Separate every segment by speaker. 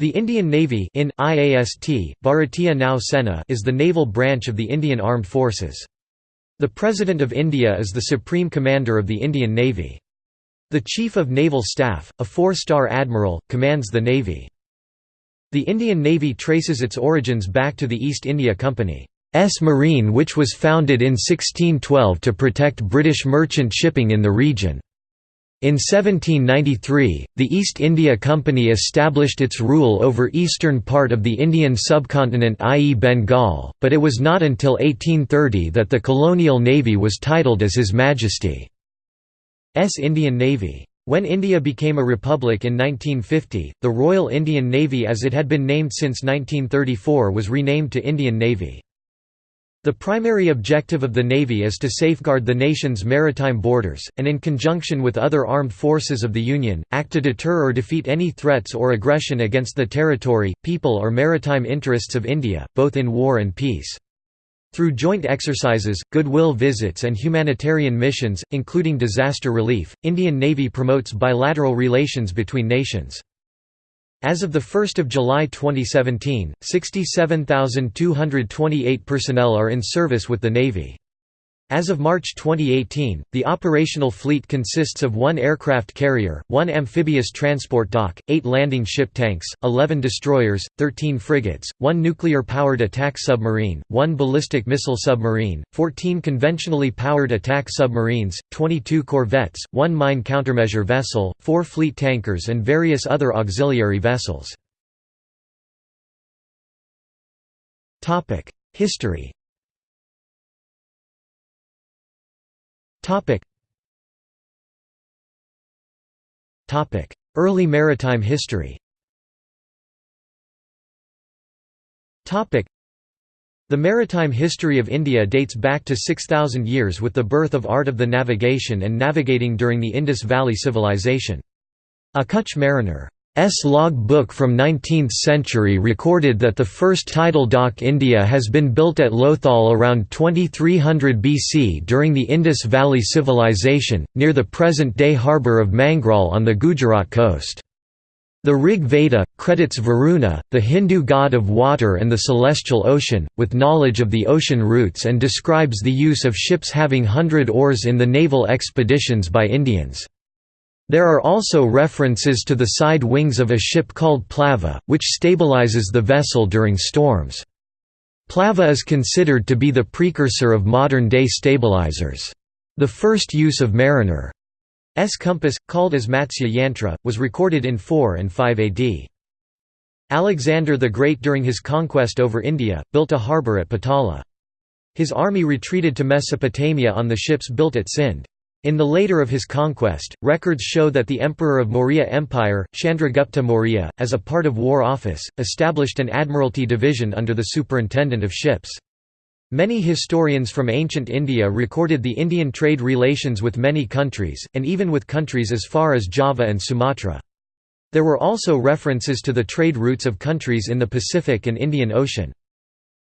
Speaker 1: The Indian Navy in IAST, Bharatiya Nau Sena is the naval branch of the Indian Armed Forces. The President of India is the Supreme Commander of the Indian Navy. The Chief of Naval Staff, a four-star admiral, commands the Navy. The Indian Navy traces its origins back to the East India Company's Marine which was founded in 1612 to protect British merchant shipping in the region. In 1793, the East India Company established its rule over eastern part of the Indian subcontinent i.e. Bengal, but it was not until 1830 that the colonial navy was titled as His Majesty's Indian Navy. When India became a republic in 1950, the Royal Indian Navy as it had been named since 1934 was renamed to Indian Navy. The primary objective of the Navy is to safeguard the nation's maritime borders, and in conjunction with other armed forces of the Union, act to deter or defeat any threats or aggression against the territory, people or maritime interests of India, both in war and peace. Through joint exercises, goodwill visits and humanitarian missions, including disaster relief, Indian Navy promotes bilateral relations between nations. As of 1 July 2017, 67,228 personnel are in service with the Navy. As of March 2018, the operational fleet consists of one aircraft carrier, one amphibious transport dock, eight landing ship tanks, 11 destroyers, 13 frigates, one nuclear-powered attack submarine, one ballistic missile submarine, 14 conventionally powered attack submarines, 22 corvettes, one mine countermeasure vessel, four fleet tankers and various other auxiliary vessels. History Topic. Topic: Early maritime history. Topic: The maritime history of India dates back to 6000 years with the birth of art of the navigation and navigating during the Indus Valley Civilization. A Kutch mariner S log book from 19th century recorded that the first tidal dock India has been built at Lothal around 2300 BC during the Indus Valley Civilization, near the present-day harbour of Mangrol on the Gujarat coast. The Rig Veda, credits Varuna, the Hindu god of water and the celestial ocean, with knowledge of the ocean routes and describes the use of ships having hundred oars in the naval expeditions by Indians. There are also references to the side wings of a ship called plava, which stabilizes the vessel during storms. Plava is considered to be the precursor of modern-day stabilizers. The first use of mariner's compass, called as Matsya Yantra, was recorded in 4 and 5 AD. Alexander the Great during his conquest over India, built a harbour at Patala. His army retreated to Mesopotamia on the ships built at Sind. In the later of his conquest, records show that the emperor of Maurya Empire, Chandragupta Maurya, as a part of War Office, established an admiralty division under the superintendent of ships. Many historians from ancient India recorded the Indian trade relations with many countries, and even with countries as far as Java and Sumatra. There were also references to the trade routes of countries in the Pacific and Indian Ocean.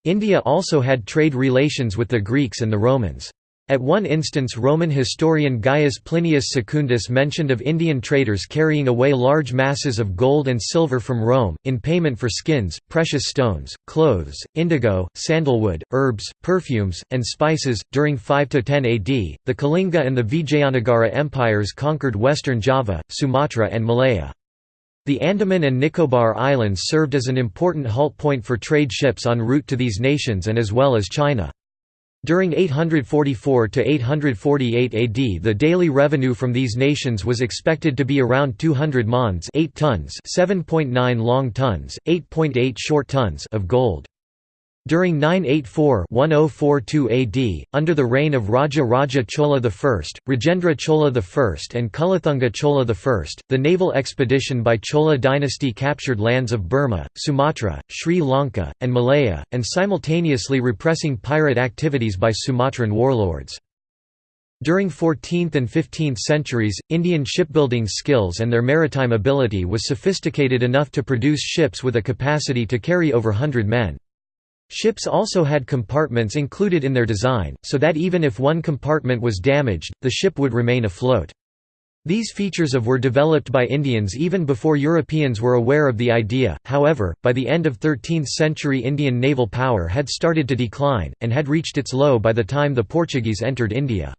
Speaker 1: India also had trade relations with the Greeks and the Romans. At one instance Roman historian Gaius Plinius Secundus mentioned of Indian traders carrying away large masses of gold and silver from Rome, in payment for skins, precious stones, clothes, indigo, sandalwood, herbs, perfumes, and spices. During 5 to 10 AD, the Kalinga and the Vijayanagara empires conquered western Java, Sumatra, and Malaya. The Andaman and Nicobar Islands served as an important halt point for trade ships en route to these nations and as well as China. During 844 to 848 AD the daily revenue from these nations was expected to be around 200 mons 8 tons 7.9 long tons, 8.8 short tons of gold. During 984–1042 AD, under the reign of Raja Raja Chola I, Rajendra Chola I and Kulathunga Chola I, the naval expedition by Chola dynasty captured lands of Burma, Sumatra, Sri Lanka, and Malaya, and simultaneously repressing pirate activities by Sumatran warlords. During 14th and 15th centuries, Indian shipbuilding skills and their maritime ability was sophisticated enough to produce ships with a capacity to carry over hundred men. Ships also had compartments included in their design, so that even if one compartment was damaged, the ship would remain afloat. These features of were developed by Indians even before Europeans were aware of the idea, however, by the end of 13th century Indian naval power had started to decline, and had reached its low by the time the Portuguese entered India.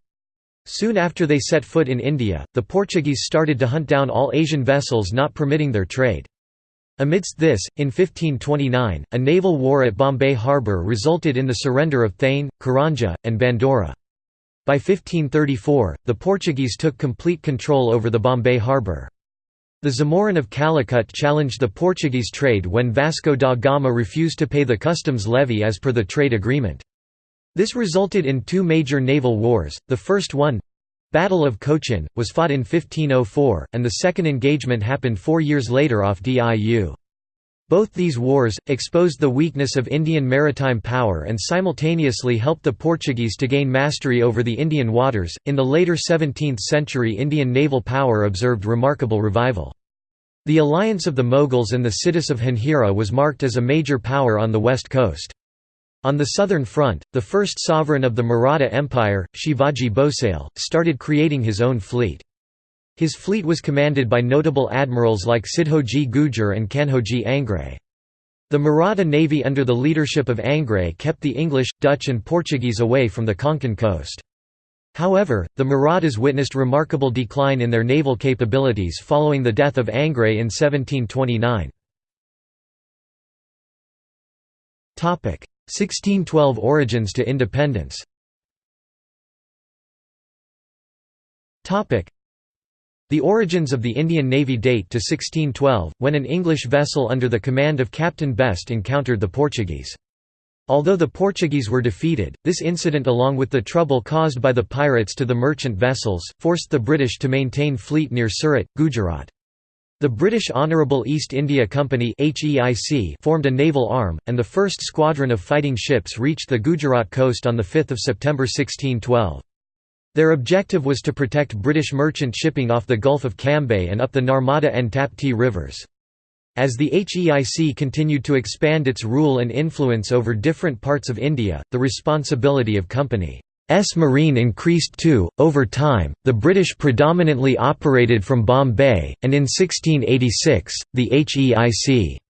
Speaker 1: Soon after they set foot in India, the Portuguese started to hunt down all Asian vessels not permitting their trade. Amidst this, in 1529, a naval war at Bombay harbour resulted in the surrender of Thane, Karanja, and Bandora. By 1534, the Portuguese took complete control over the Bombay harbour. The Zamorin of Calicut challenged the Portuguese trade when Vasco da Gama refused to pay the customs levy as per the trade agreement. This resulted in two major naval wars, the first one—Battle of Cochin, was fought in 1504, and the second engagement happened four years later off Diu. Both these wars, exposed the weakness of Indian maritime power and simultaneously helped the Portuguese to gain mastery over the Indian waters. In the later 17th century, Indian naval power observed remarkable revival. The alliance of the Mughals and the Siddhis of Janjira was marked as a major power on the west coast. On the southern front, the first sovereign of the Maratha Empire, Shivaji Bhosale, started creating his own fleet. His fleet was commanded by notable admirals like Sidhoji Gujar and Kanhoji Angre. The Maratha navy under the leadership of Angre kept the English, Dutch and Portuguese away from the Konkan coast. However, the Marathas witnessed remarkable decline in their naval capabilities following the death of Angre in 1729. 1612 Origins to independence the origins of the Indian Navy date to 1612, when an English vessel under the command of Captain Best encountered the Portuguese. Although the Portuguese were defeated, this incident along with the trouble caused by the pirates to the merchant vessels, forced the British to maintain fleet near Surat, Gujarat. The British Honourable East India Company formed a naval arm, and the first squadron of fighting ships reached the Gujarat coast on 5 September 1612. Their objective was to protect British merchant shipping off the Gulf of Cambay and up the Narmada and Tapti rivers. As the HEIC continued to expand its rule and influence over different parts of India, the responsibility of Company S Marine increased too. Over time, the British predominantly operated from Bombay, and in 1686, the HEIC's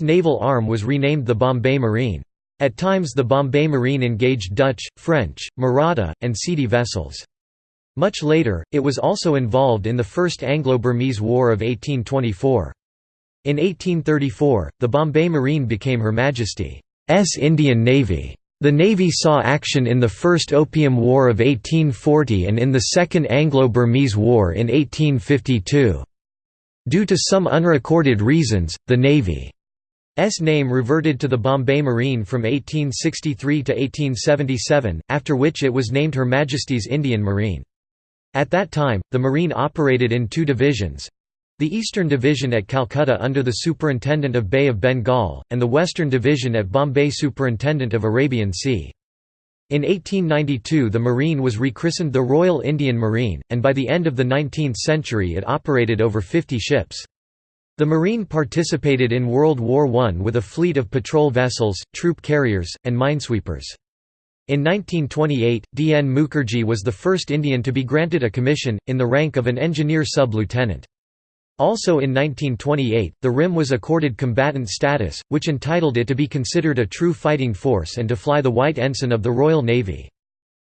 Speaker 1: naval arm was renamed the Bombay Marine. At times the Bombay Marine engaged Dutch, French, Maratha, and Sidi vessels. Much later, it was also involved in the First Anglo-Burmese War of 1824. In 1834, the Bombay Marine became Her Majesty's Indian Navy. The Navy saw action in the First Opium War of 1840 and in the Second Anglo-Burmese War in 1852. Due to some unrecorded reasons, the Navy S name reverted to the Bombay Marine from 1863 to 1877, after which it was named Her Majesty's Indian Marine. At that time, the Marine operated in two divisions. The Eastern Division at Calcutta under the Superintendent of Bay of Bengal, and the Western Division at Bombay Superintendent of Arabian Sea. In 1892 the Marine was rechristened the Royal Indian Marine, and by the end of the 19th century it operated over 50 ships. The Marine participated in World War I with a fleet of patrol vessels, troop carriers, and minesweepers. In 1928, D. N. Mukherjee was the first Indian to be granted a commission, in the rank of an engineer sub-lieutenant. Also in 1928, the RIM was accorded combatant status, which entitled it to be considered a true fighting force and to fly the White Ensign of the Royal Navy.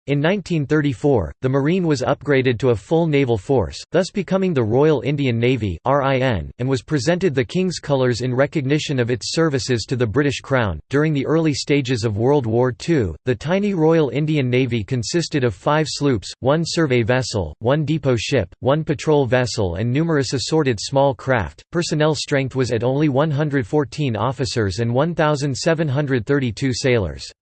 Speaker 1: In 1934, the Marine was upgraded to a full naval force, thus becoming the Royal Indian Navy and was presented the King's colours in recognition of its services to the British Crown. During the early stages of World War II, the tiny Royal Indian Navy consisted of five sloops, one survey vessel, one depot ship, one patrol vessel, and numerous assorted small craft. Personnel strength was at only 114 officers and 1,732 sailors.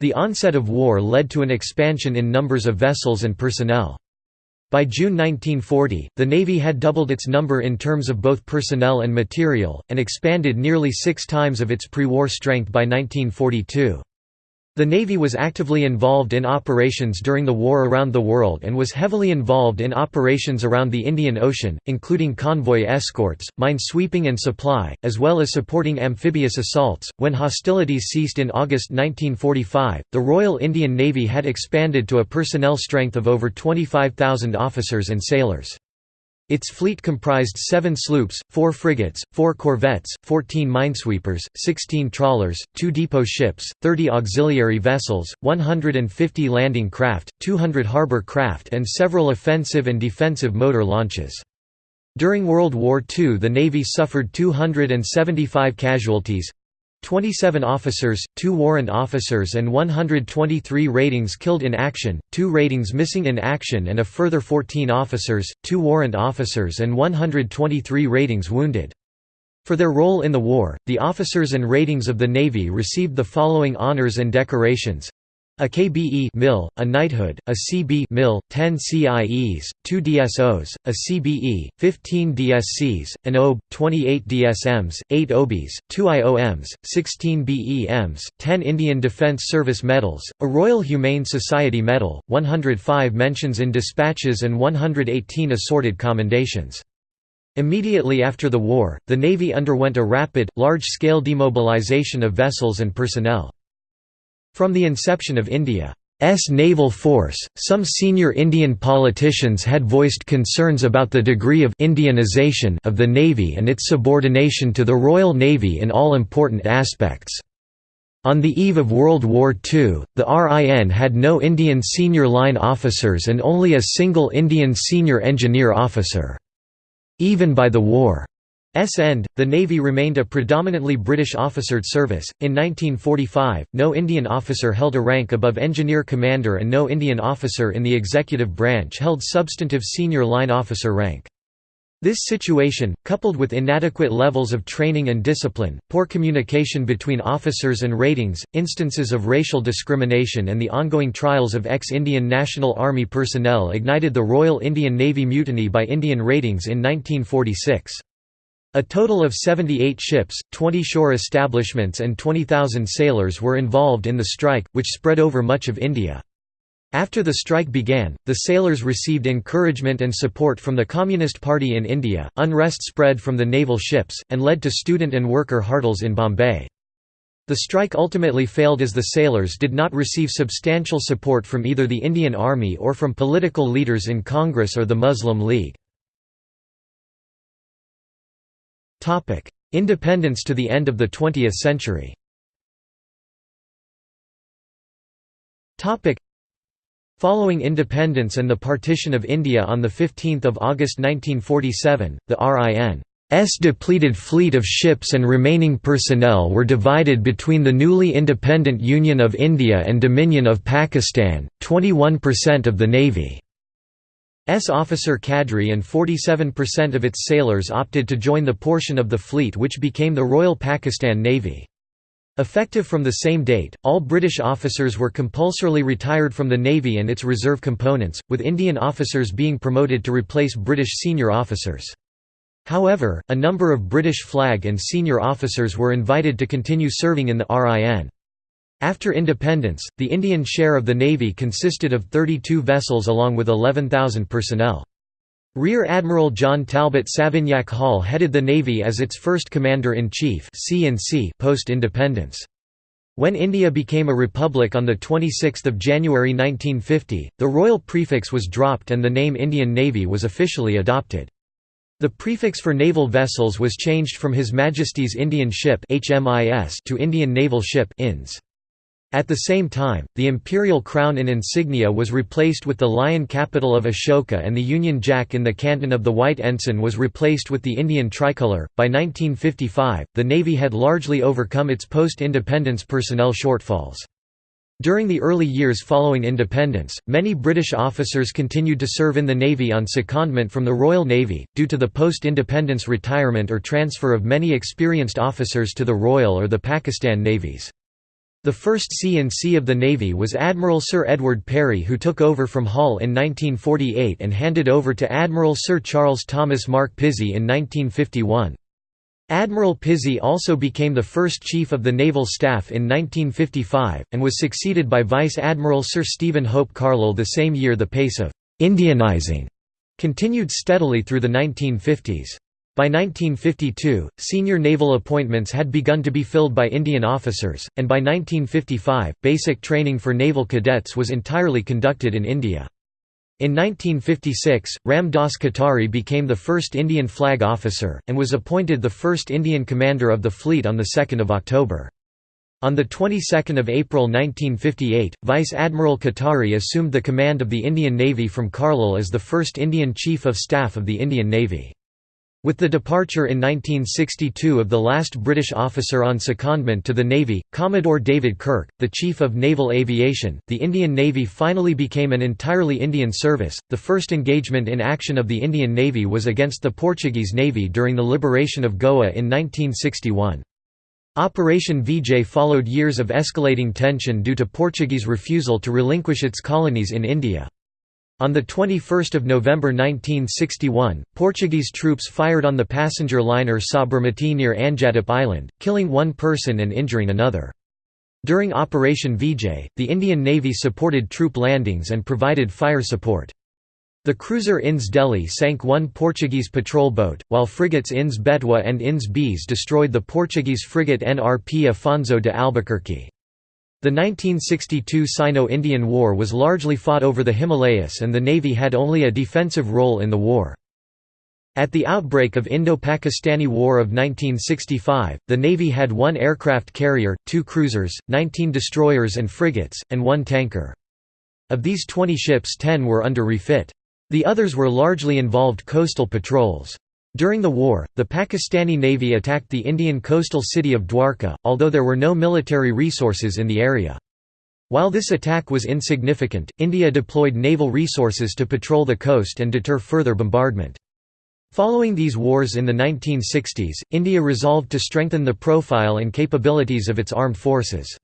Speaker 1: The onset of war led to an expansion in numbers of vessels and personnel. By June 1940, the Navy had doubled its number in terms of both personnel and material, and expanded nearly six times of its pre-war strength by 1942. The Navy was actively involved in operations during the war around the world and was heavily involved in operations around the Indian Ocean, including convoy escorts, mine-sweeping and supply, as well as supporting amphibious assaults. When hostilities ceased in August 1945, the Royal Indian Navy had expanded to a personnel strength of over 25,000 officers and sailors. Its fleet comprised seven sloops, four frigates, four corvettes, 14 minesweepers, 16 trawlers, two depot ships, 30 auxiliary vessels, 150 landing craft, 200 harbor craft and several offensive and defensive motor launches. During World War II the Navy suffered 275 casualties, 27 officers, 2 warrant officers and 123 ratings killed in action, 2 ratings missing in action and a further 14 officers, 2 warrant officers and 123 ratings wounded. For their role in the war, the officers and ratings of the Navy received the following honors and decorations a KBE mil, a knighthood, a CB mil, 10 CIEs, 2 DSOs, a CBE, 15 DSCs, an OB, 28 DSMs, 8 OBs, 2 IOMs, 16 BEMs, 10 Indian Defence Service medals, a Royal Humane Society medal, 105 mentions in dispatches and 118 assorted commendations. Immediately after the war, the Navy underwent a rapid, large-scale demobilization of vessels and personnel. From the inception of India's naval force, some senior Indian politicians had voiced concerns about the degree of «Indianization» of the Navy and its subordination to the Royal Navy in all important aspects. On the eve of World War II, the RIN had no Indian senior line officers and only a single Indian senior engineer officer. Even by the war end, the Navy remained a predominantly British officered service. In 1945, no Indian officer held a rank above engineer commander and no Indian officer in the executive branch held substantive senior line officer rank. This situation, coupled with inadequate levels of training and discipline, poor communication between officers and ratings, instances of racial discrimination and the ongoing trials of ex-Indian National Army personnel ignited the Royal Indian Navy Mutiny by Indian ratings in 1946. A total of 78 ships, 20 shore establishments and 20,000 sailors were involved in the strike, which spread over much of India. After the strike began, the sailors received encouragement and support from the Communist Party in India, unrest spread from the naval ships, and led to student and worker hartals in Bombay. The strike ultimately failed as the sailors did not receive substantial support from either the Indian Army or from political leaders in Congress or the Muslim League. Independence to the end of the 20th century. Following independence and the partition of India on 15 August 1947, the RIN's depleted fleet of ships and remaining personnel were divided between the newly independent Union of India and Dominion of Pakistan, 21% of the Navy. S officer cadre and 47% of its sailors opted to join the portion of the fleet which became the Royal Pakistan Navy. Effective from the same date, all British officers were compulsorily retired from the Navy and its reserve components, with Indian officers being promoted to replace British senior officers. However, a number of British flag and senior officers were invited to continue serving in the RIN. After independence, the Indian share of the Navy consisted of 32 vessels along with 11,000 personnel. Rear Admiral John Talbot Savignac Hall headed the Navy as its first Commander-in-Chief post-independence. When India became a republic on 26 January 1950, the royal prefix was dropped and the name Indian Navy was officially adopted. The prefix for naval vessels was changed from His Majesty's Indian Ship to Indian Naval Ship INS. At the same time, the imperial crown in insignia was replaced with the lion capital of Ashoka and the Union Jack in the canton of the White Ensign was replaced with the Indian tricolour. By 1955, the Navy had largely overcome its post independence personnel shortfalls. During the early years following independence, many British officers continued to serve in the Navy on secondment from the Royal Navy, due to the post-independence retirement or transfer of many experienced officers to the Royal or the Pakistan Navies. The first C&C of the Navy was Admiral Sir Edward Perry who took over from Hall in 1948 and handed over to Admiral Sir Charles Thomas Mark Pizey in 1951. Admiral Pizey also became the first Chief of the Naval Staff in 1955, and was succeeded by Vice Admiral Sir Stephen Hope Carlisle the same year the pace of «Indianizing» continued steadily through the 1950s. By 1952, senior naval appointments had begun to be filled by Indian officers, and by 1955, basic training for naval cadets was entirely conducted in India. In 1956, Ram Dass Katari became the first Indian flag officer, and was appointed the first Indian commander of the fleet on 2 October. On the 22nd of April 1958, Vice Admiral Katari assumed the command of the Indian Navy from Carlisle as the first Indian Chief of Staff of the Indian Navy. With the departure in 1962 of the last British officer on secondment to the Navy, Commodore David Kirk, the Chief of Naval Aviation, the Indian Navy finally became an entirely Indian service. The first engagement in action of the Indian Navy was against the Portuguese Navy during the liberation of Goa in 1961. Operation Vijay followed years of escalating tension due to Portuguese refusal to relinquish its colonies in India. On 21 November 1961, Portuguese troops fired on the passenger liner Sabarmati near Anjadip Island, killing one person and injuring another. During Operation Vijay, the Indian Navy supported troop landings and provided fire support. The cruiser Ins Delhi sank one Portuguese patrol boat, while frigates Ins Betwa and Ins Beas destroyed the Portuguese frigate NRP Afonso de Albuquerque. The 1962 Sino-Indian War was largely fought over the Himalayas and the Navy had only a defensive role in the war. At the outbreak of Indo-Pakistani War of 1965, the Navy had one aircraft carrier, two cruisers, 19 destroyers and frigates, and one tanker. Of these 20 ships 10 were under refit. The others were largely involved coastal patrols. During the war, the Pakistani Navy attacked the Indian coastal city of Dwarka, although there were no military resources in the area. While this attack was insignificant, India deployed naval resources to patrol the coast and deter further bombardment. Following these wars in the 1960s, India resolved to strengthen the profile and capabilities of its armed forces.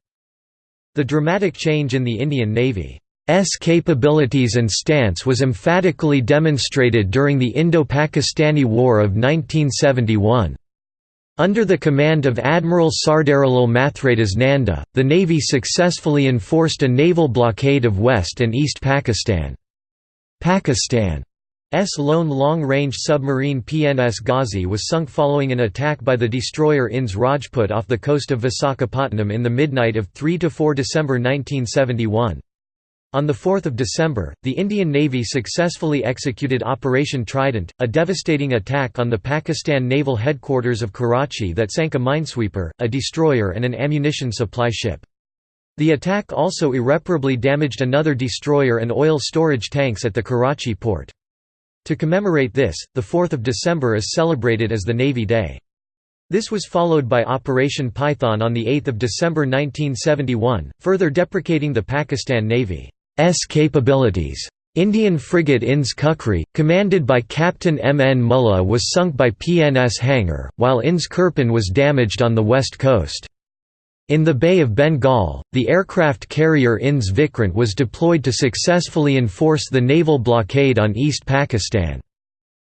Speaker 1: The dramatic change in the Indian Navy S capabilities and stance was emphatically demonstrated during the Indo-Pakistani War of 1971. Under the command of Admiral Sardarilal Mathradas Nanda, the Navy successfully enforced a naval blockade of West and East Pakistan. Pakistan's lone long-range submarine PNS Ghazi was sunk following an attack by the destroyer INS Rajput off the coast of Visakhapatnam in the midnight of 3–4 December 1971. On 4 December, the Indian Navy successfully executed Operation Trident, a devastating attack on the Pakistan Naval Headquarters of Karachi that sank a minesweeper, a destroyer and an ammunition supply ship. The attack also irreparably damaged another destroyer and oil storage tanks at the Karachi port. To commemorate this, the 4 December is celebrated as the Navy Day. This was followed by Operation Python on 8 December 1971, further deprecating the Pakistan Navy. S capabilities. Indian frigate Ins Kukri, commanded by Captain M. N. Mulla was sunk by PNS Hangor, while Ins Kirpan was damaged on the west coast. In the Bay of Bengal, the aircraft carrier Ins Vikrant was deployed to successfully enforce the naval blockade on East Pakistan.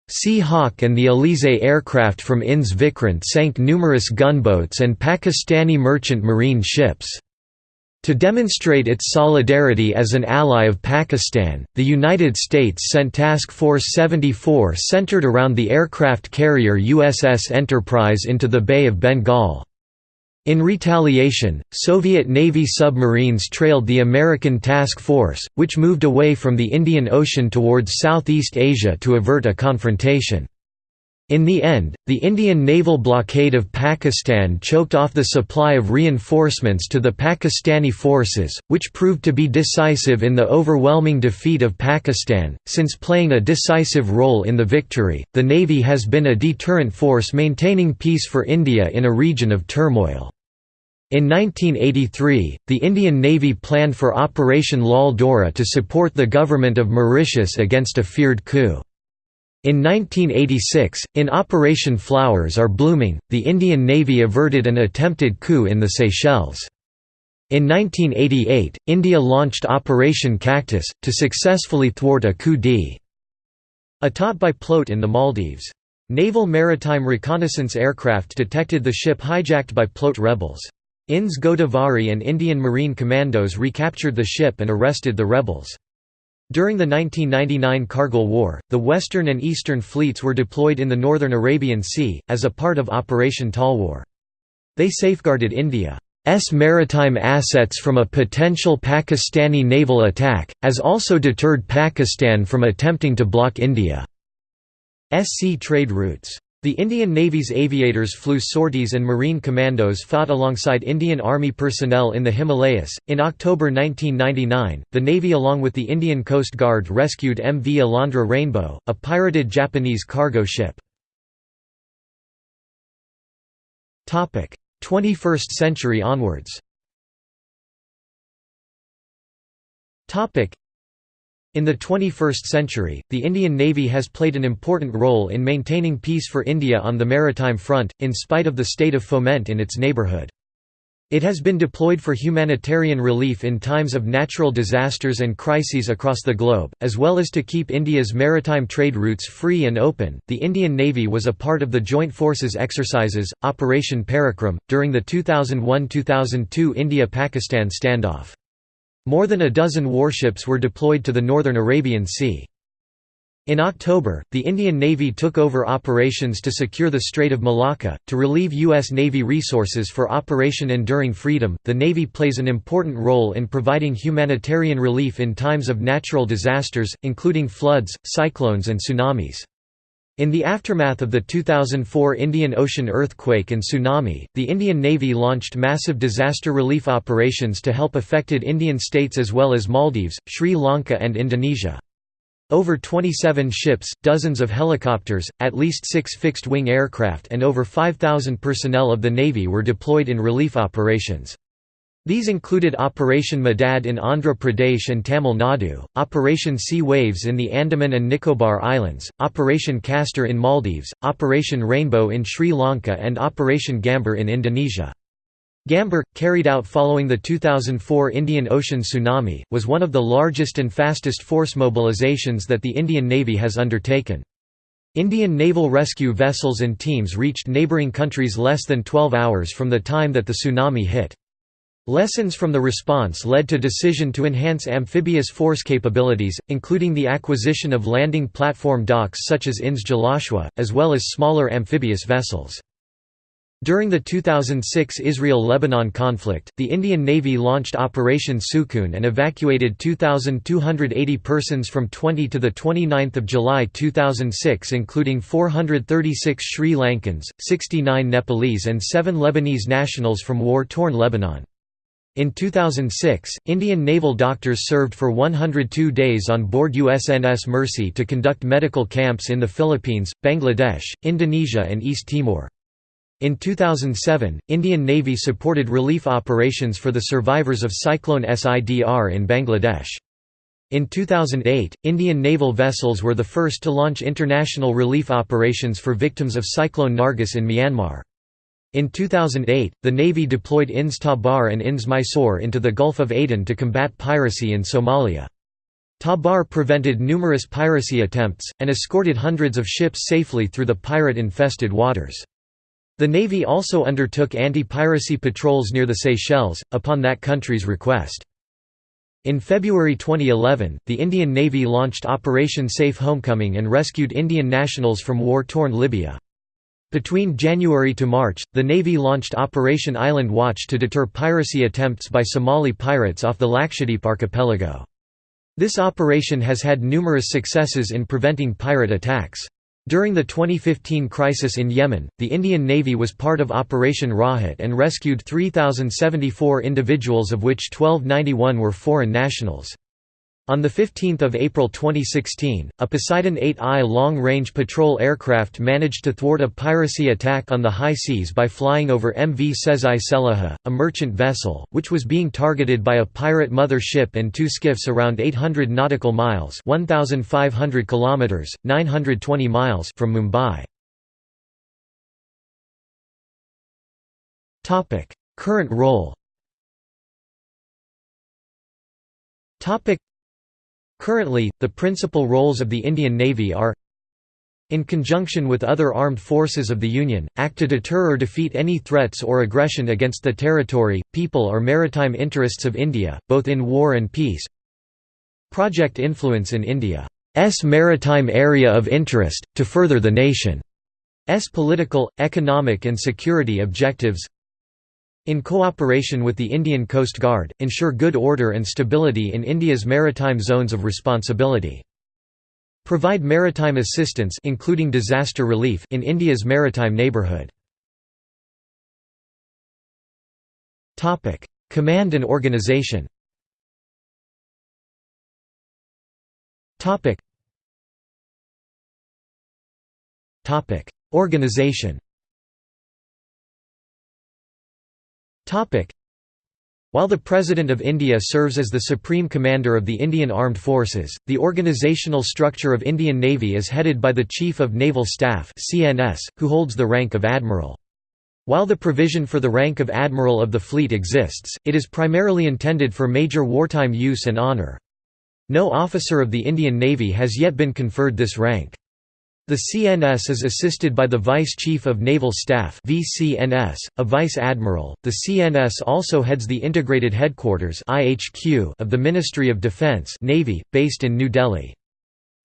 Speaker 1: Sea Hawk and the Alizé aircraft from Ins Vikrant sank numerous gunboats and Pakistani merchant marine ships. To demonstrate its solidarity as an ally of Pakistan, the United States sent Task Force 74 centered around the aircraft carrier USS Enterprise into the Bay of Bengal. In retaliation, Soviet Navy submarines trailed the American task force, which moved away from the Indian Ocean towards Southeast Asia to avert a confrontation. In the end, the Indian naval blockade of Pakistan choked off the supply of reinforcements to the Pakistani forces, which proved to be decisive in the overwhelming defeat of Pakistan. Since playing a decisive role in the victory, the Navy has been a deterrent force maintaining peace for India in a region of turmoil. In 1983, the Indian Navy planned for Operation Lal Dora to support the government of Mauritius against a feared coup. In 1986, in Operation Flowers Are Blooming, the Indian Navy averted an attempted coup in the Seychelles. In 1988, India launched Operation Cactus, to successfully thwart a coup d'état by PLOTE in the Maldives. Naval Maritime Reconnaissance aircraft detected the ship hijacked by Plote rebels. INS Godavari and Indian Marine Commandos recaptured the ship and arrested the rebels. During the 1999 Kargil War, the Western and Eastern fleets were deployed in the northern Arabian Sea, as a part of Operation Talwar. They safeguarded India's maritime assets from a potential Pakistani naval attack, as also deterred Pakistan from attempting to block India's sea trade routes. The Indian Navy's aviators flew sorties and Marine commandos fought alongside Indian Army personnel in the Himalayas. In October 1999, the Navy, along with the Indian Coast Guard, rescued MV Alondra Rainbow, a pirated Japanese cargo ship. 21st century onwards in the 21st century, the Indian Navy has played an important role in maintaining peace for India on the maritime front, in spite of the state of foment in its neighbourhood. It has been deployed for humanitarian relief in times of natural disasters and crises across the globe, as well as to keep India's maritime trade routes free and open. The Indian Navy was a part of the Joint Forces exercises, Operation Parakram, during the 2001 2002 India Pakistan standoff. More than a dozen warships were deployed to the northern Arabian Sea. In October, the Indian Navy took over operations to secure the Strait of Malacca. To relieve U.S. Navy resources for Operation Enduring Freedom, the Navy plays an important role in providing humanitarian relief in times of natural disasters, including floods, cyclones, and tsunamis. In the aftermath of the 2004 Indian Ocean earthquake and tsunami, the Indian Navy launched massive disaster relief operations to help affected Indian states as well as Maldives, Sri Lanka and Indonesia. Over 27 ships, dozens of helicopters, at least six fixed-wing aircraft and over 5,000 personnel of the Navy were deployed in relief operations. These included Operation Madad in Andhra Pradesh and Tamil Nadu, Operation Sea Waves in the Andaman and Nicobar Islands, Operation Castor in Maldives, Operation Rainbow in Sri Lanka and Operation Gambhir in Indonesia. Gambhir, carried out following the 2004 Indian Ocean tsunami, was one of the largest and fastest force mobilizations that the Indian Navy has undertaken. Indian naval rescue vessels and teams reached neighbouring countries less than 12 hours from the time that the tsunami hit. Lessons from the response led to decision to enhance amphibious force capabilities, including the acquisition of landing platform docks such as INS Jalashwa, as well as smaller amphibious vessels. During the 2006 Israel–Lebanon conflict, the Indian Navy launched Operation Sukoon and evacuated 2,280 persons from 20 to 29 July 2006 including 436 Sri Lankans, 69 Nepalese and 7 Lebanese nationals from war-torn Lebanon. In 2006, Indian naval doctors served for 102 days on board USNS Mercy to conduct medical camps in the Philippines, Bangladesh, Indonesia and East Timor. In 2007, Indian Navy supported relief operations for the survivors of Cyclone Sidr in Bangladesh. In 2008, Indian naval vessels were the first to launch international relief operations for victims of Cyclone Nargis in Myanmar. In 2008, the Navy deployed INS Tabar and INS Mysore into the Gulf of Aden to combat piracy in Somalia. Tabar prevented numerous piracy attempts, and escorted hundreds of ships safely through the pirate-infested waters. The Navy also undertook anti-piracy patrols near the Seychelles, upon that country's request. In February 2011, the Indian Navy launched Operation Safe Homecoming and rescued Indian nationals from war-torn Libya. Between January to March, the Navy launched Operation Island Watch to deter piracy attempts by Somali pirates off the Lakshadweep archipelago. This operation has had numerous successes in preventing pirate attacks. During the 2015 crisis in Yemen, the Indian Navy was part of Operation Rahat and rescued 3,074 individuals of which 1291 were foreign nationals. On 15 April 2016, a Poseidon 8I long-range patrol aircraft managed to thwart a piracy attack on the high seas by flying over MV Sezai Selaha, a merchant vessel, which was being targeted by a pirate mother ship and two skiffs around 800 nautical miles 1,500 kilometers, 920 miles from Mumbai. Current role Currently, the principal roles of the Indian Navy are in conjunction with other armed forces of the Union, act to deter or defeat any threats or aggression against the territory, people or maritime interests of India, both in war and peace. Project Influence in India's maritime area of interest, to further the nation's political, economic and security objectives in cooperation with the Indian Coast Guard, ensure good order and stability in India's maritime zones of responsibility. Provide maritime assistance including disaster relief in India's maritime neighbourhood. Command and organization Organization while the President of India serves as the Supreme Commander of the Indian Armed Forces, the organisational structure of Indian Navy is headed by the Chief of Naval Staff who holds the rank of Admiral. While the provision for the rank of Admiral of the Fleet exists, it is primarily intended for major wartime use and honour. No officer of the Indian Navy has yet been conferred this rank. The CNS is assisted by the Vice Chief of Naval Staff (VCNS), a Vice Admiral. The CNS also heads the Integrated Headquarters (IHQ) of the Ministry of Defence (Navy), based in New Delhi.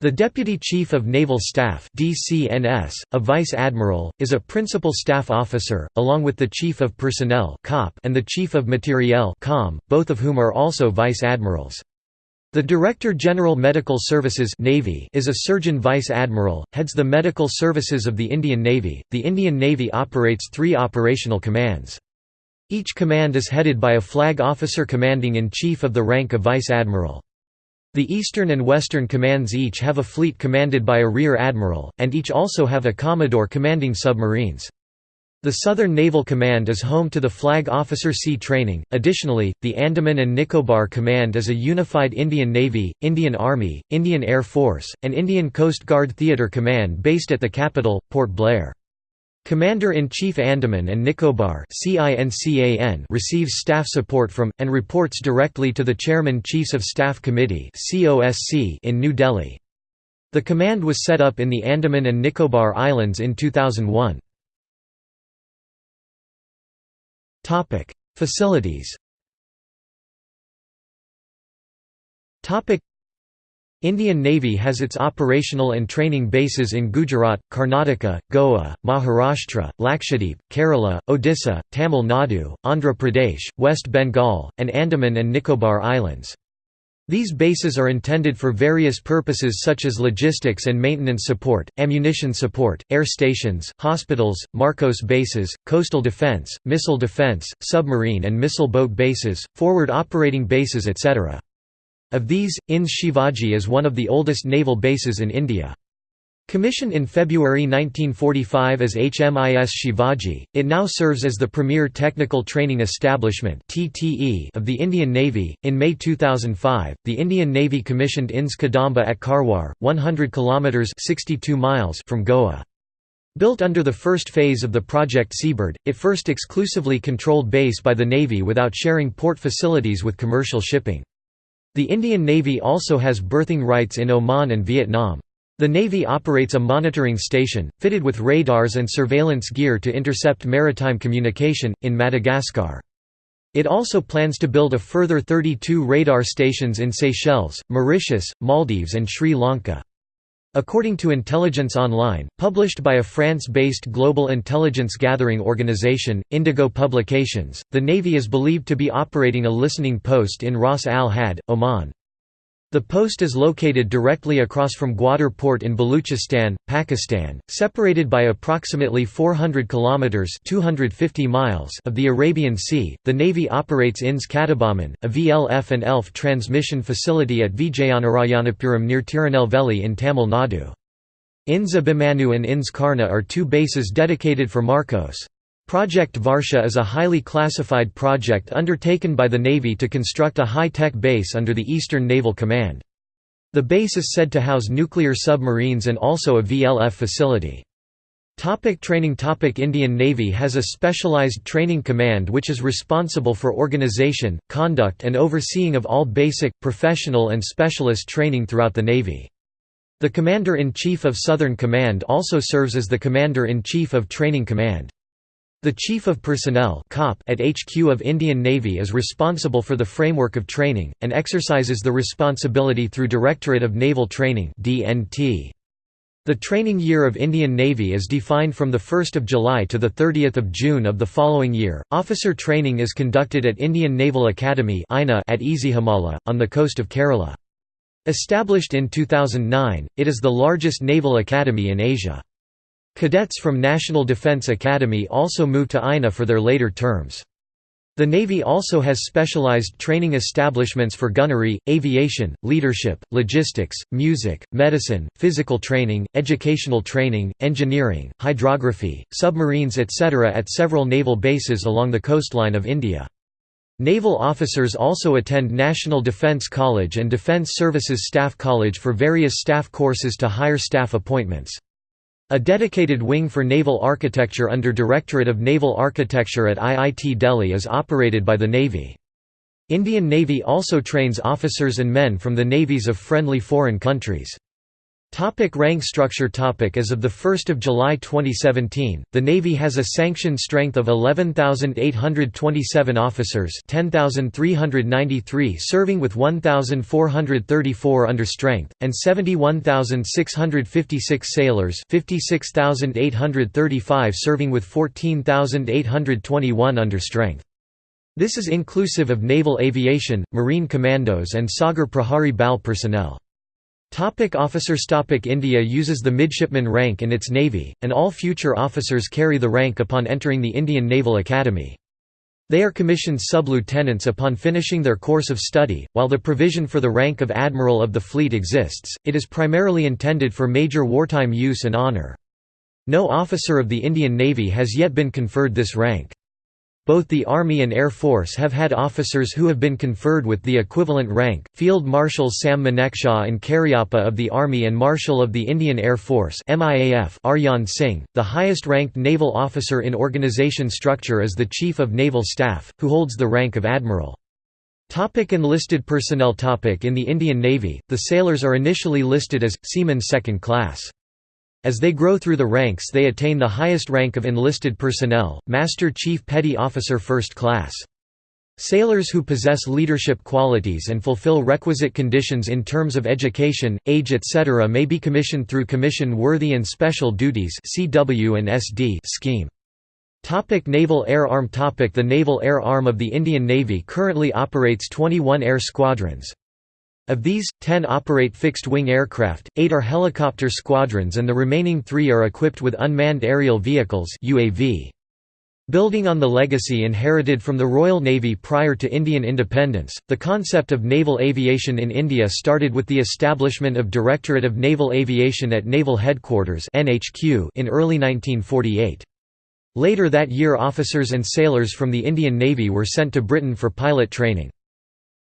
Speaker 1: The Deputy Chief of Naval Staff (DCNS), a Vice Admiral, is a principal staff officer, along with the Chief of Personnel (COP) and the Chief of Materiel (COM), both of whom are also Vice Admirals. The Director General Medical Services Navy is a Surgeon Vice Admiral, heads the medical services of the Indian Navy. The Indian Navy operates three operational commands. Each command is headed by a flag officer commanding in chief of the rank of Vice Admiral. The Eastern and Western commands each have a fleet commanded by a Rear Admiral, and each also have a Commodore commanding submarines. The Southern Naval Command is home to the Flag Officer Sea Training. Additionally, the Andaman and Nicobar Command is a unified Indian Navy, Indian Army, Indian Air Force, and Indian Coast Guard Theatre Command based at the capital, Port Blair. Commander-in-Chief Andaman and Nicobar receives staff support from, and reports directly to the Chairman Chiefs of Staff Committee in New Delhi. The command was set up in the Andaman and Nicobar Islands in 2001. Topic: Facilities. Topic: Indian Navy has its operational and training bases in Gujarat, Karnataka, Goa, Maharashtra, Lakshadweep, Kerala, Odisha, Tamil Nadu, Andhra Pradesh, West Bengal, and Andaman and Nicobar Islands. These bases are intended for various purposes such as logistics and maintenance support, ammunition support, air stations, hospitals, Marcos bases, coastal defense, missile defense, submarine and missile boat bases, forward operating bases etc. Of these, INS Shivaji is one of the oldest naval bases in India. Commissioned in February 1945 as HMIS Shivaji, it now serves as the premier technical training establishment of the Indian Navy. In May 2005, the Indian Navy commissioned INS Kadamba at Karwar, 100 kilometers (62 miles) from Goa. Built under the first phase of the Project Seabird, it first exclusively controlled base by the Navy without sharing port facilities with commercial shipping. The Indian Navy also has berthing rights in Oman and Vietnam. The Navy operates a monitoring station, fitted with radars and surveillance gear to intercept maritime communication, in Madagascar. It also plans to build a further 32 radar stations in Seychelles, Mauritius, Maldives and Sri Lanka. According to Intelligence Online, published by a France-based global intelligence gathering organization, Indigo Publications, the Navy is believed to be operating a listening post in Ras Al Had, Oman. The post is located directly across from Gwadar Port in Baluchistan, Pakistan, separated by approximately 400 kilometers (250 miles) of the Arabian Sea. The Navy operates INS Kattabomman, a VLF and ELF transmission facility at Vijayanarayanapuram near Tirunelveli in Tamil Nadu. INS Abhimanyu and INS Karna are two bases dedicated for Marcos. Project Varsha is a highly classified project undertaken by the Navy to construct a high-tech base under the Eastern Naval Command. The base is said to house nuclear submarines and also a VLF facility. Topic training Topic Indian Navy has a specialized training command which is responsible for organization, conduct and overseeing of all basic, professional and specialist training throughout the Navy. The Commander-in-Chief of Southern Command also serves as the Commander-in-Chief of Training Command. The Chief of Personnel at HQ of Indian Navy is responsible for the framework of training, and exercises the responsibility through Directorate of Naval Training The training year of Indian Navy is defined from 1 July to 30 June of the following year. Officer training is conducted at Indian Naval Academy at Ezhimala, on the coast of Kerala. Established in 2009, it is the largest naval academy in Asia. Cadets from National Defence Academy also move to INA for their later terms. The Navy also has specialized training establishments for gunnery, aviation, leadership, logistics, music, medicine, physical training, educational training, engineering, hydrography, submarines etc. at several naval bases along the coastline of India. Naval officers also attend National Defence College and Defence Services Staff College for various staff courses to higher staff appointments. A dedicated wing for naval architecture under Directorate of Naval Architecture at IIT Delhi is operated by the Navy. Indian Navy also trains officers and men from the navies of friendly foreign countries. Topic rank structure topic As of 1 July 2017, the Navy has a sanctioned strength of 11,827 officers 10,393 serving with 1,434 under strength, and 71,656 sailors 56,835 serving with 14,821 under strength. This is inclusive of naval aviation, marine commandos and Sagar Prahari Bal personnel. Topic officers Topic India uses the midshipman rank in its navy, and all future officers carry the rank upon entering the Indian Naval Academy. They are commissioned sub-lieutenants upon finishing their course of study. While the provision for the rank of Admiral of the Fleet exists, it is primarily intended for major wartime use and honour. No officer of the Indian Navy has yet been conferred this rank. Both the Army and Air Force have had officers who have been conferred with the equivalent rank, Field Marshals Sam Manekshaw and Cariappa of the Army and Marshal of the Indian Air Force Arjan Singh. The highest ranked naval officer in organization structure is the Chief of Naval Staff, who holds the rank of Admiral. Topic enlisted personnel topic In the Indian Navy, the sailors are initially listed as, seamen second class. As they grow through the ranks they attain the highest rank of enlisted personnel, Master Chief Petty Officer First Class. Sailors who possess leadership qualities and fulfill requisite conditions in terms of education, age etc. may be commissioned through Commission-Worthy and Special Duties scheme. Topic Naval Air Arm Topic The Naval Air Arm of the Indian Navy currently operates 21 air squadrons. Of these, 10 operate fixed-wing aircraft, 8 are helicopter squadrons and the remaining 3 are equipped with unmanned aerial vehicles UAV. Building on the legacy inherited from the Royal Navy prior to Indian independence, the concept of naval aviation in India started with the establishment of Directorate of Naval Aviation at Naval Headquarters in early 1948. Later that year officers and sailors from the Indian Navy were sent to Britain for pilot training.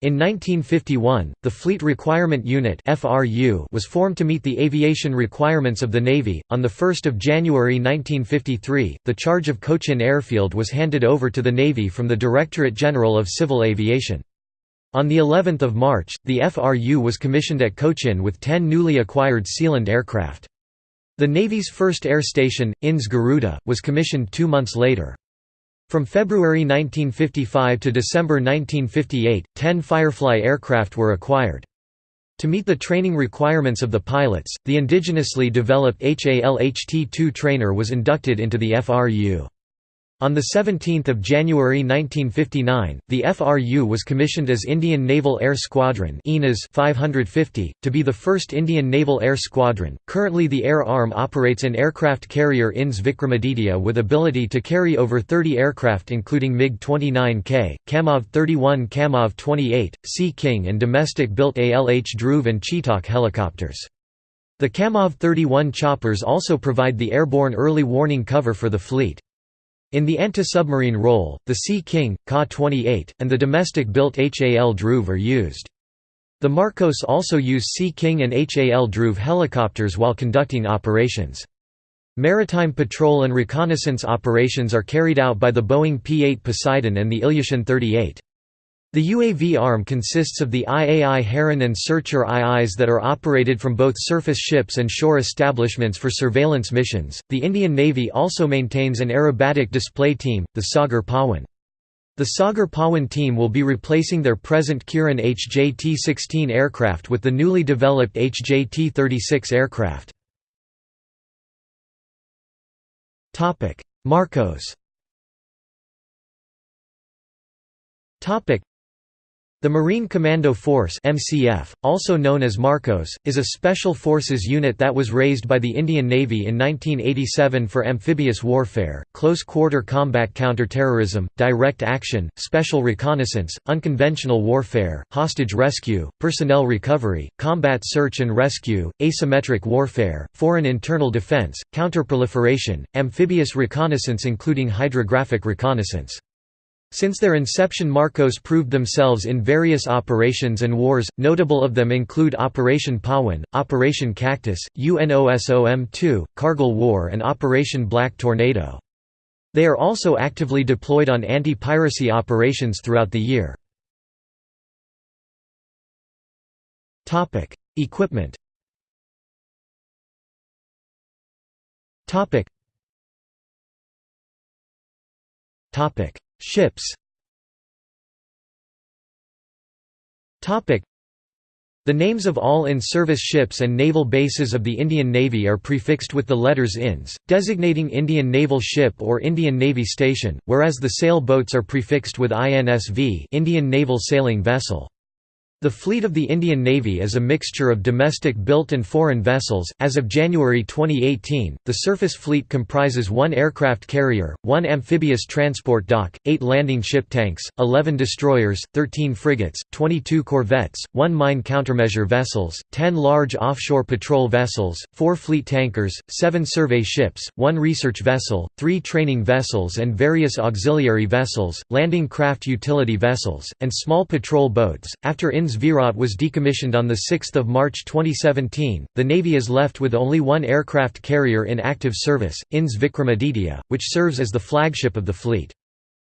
Speaker 1: In 1951, the Fleet Requirement Unit (FRU) was formed to meet the aviation requirements of the Navy. On 1 January 1953, the charge of Cochin Airfield was handed over to the Navy from the Directorate General of Civil Aviation. On the 11th of March, the FRU was commissioned at Cochin with 10 newly acquired Sealand aircraft. The Navy's first air station, INS Garuda, was commissioned two months later. From February 1955 to December 1958, 10 Firefly aircraft were acquired. To meet the training requirements of the pilots, the indigenously developed HALHT-2 trainer was inducted into the FRU. On 17 January 1959, the FRU was commissioned as Indian Naval Air Squadron 550, to be the first Indian Naval Air Squadron. Currently the Air Arm operates an aircraft carrier INS Vikramaditya with ability to carry over 30 aircraft including MiG-29K, Kamov-31 Kamov-28, Sea King and domestic-built ALH Dhruv and Chetak helicopters. The Kamov-31 choppers also provide the airborne early warning cover for the fleet. In the anti-submarine role, the Sea King, Ka-28, and the domestic-built HAL Dhruv are used. The Marcos also use Sea King and HAL Dhruv helicopters while conducting operations. Maritime patrol and reconnaissance operations are carried out by the Boeing P-8 Poseidon and the Ilyushin 38. The UAV arm consists of the IAI Heron and Searcher IIs that are operated from both surface ships and shore establishments for surveillance missions. The Indian Navy also maintains an aerobatic display team, the Sagar Pawan. The Sagar Pawan team will be replacing their present Kiran HJT-16 aircraft with the newly developed HJT-36 aircraft. Marcos the Marine Commando Force MCF, also known as Marcos, is a special forces unit that was raised by the Indian Navy in 1987 for amphibious warfare, close-quarter combat counterterrorism, direct action, special reconnaissance, unconventional warfare, hostage rescue, personnel recovery, combat search and rescue, asymmetric warfare, foreign internal defense, counterproliferation, amphibious reconnaissance including hydrographic reconnaissance. Since their inception Marcos proved themselves in various operations and wars, notable of them include Operation Pawan, Operation Cactus, UNOSOM-2, Kargil War and Operation Black Tornado. They are also actively deployed on anti-piracy operations throughout the year. Equipment Ships The names of all in-service ships and naval bases of the Indian Navy are prefixed with the letters INS, designating Indian Naval Ship or Indian Navy Station, whereas the sail boats are prefixed with INSV Indian Naval Sailing Vessel. The fleet of the Indian Navy is a mixture of domestic-built and foreign vessels. As of January 2018, the surface fleet comprises one aircraft carrier, one amphibious transport dock, eight landing ship tanks, 11 destroyers, 13 frigates, 22 corvettes, one mine countermeasure vessels, 10 large offshore patrol vessels, four fleet tankers, seven survey ships, one research vessel, three training vessels and various auxiliary vessels, landing craft utility vessels, and small patrol boats. After INS INS Virat was decommissioned on 6 March 2017, the Navy is left with only one aircraft carrier in active service, INS Vikramaditya, which serves as the flagship of the fleet.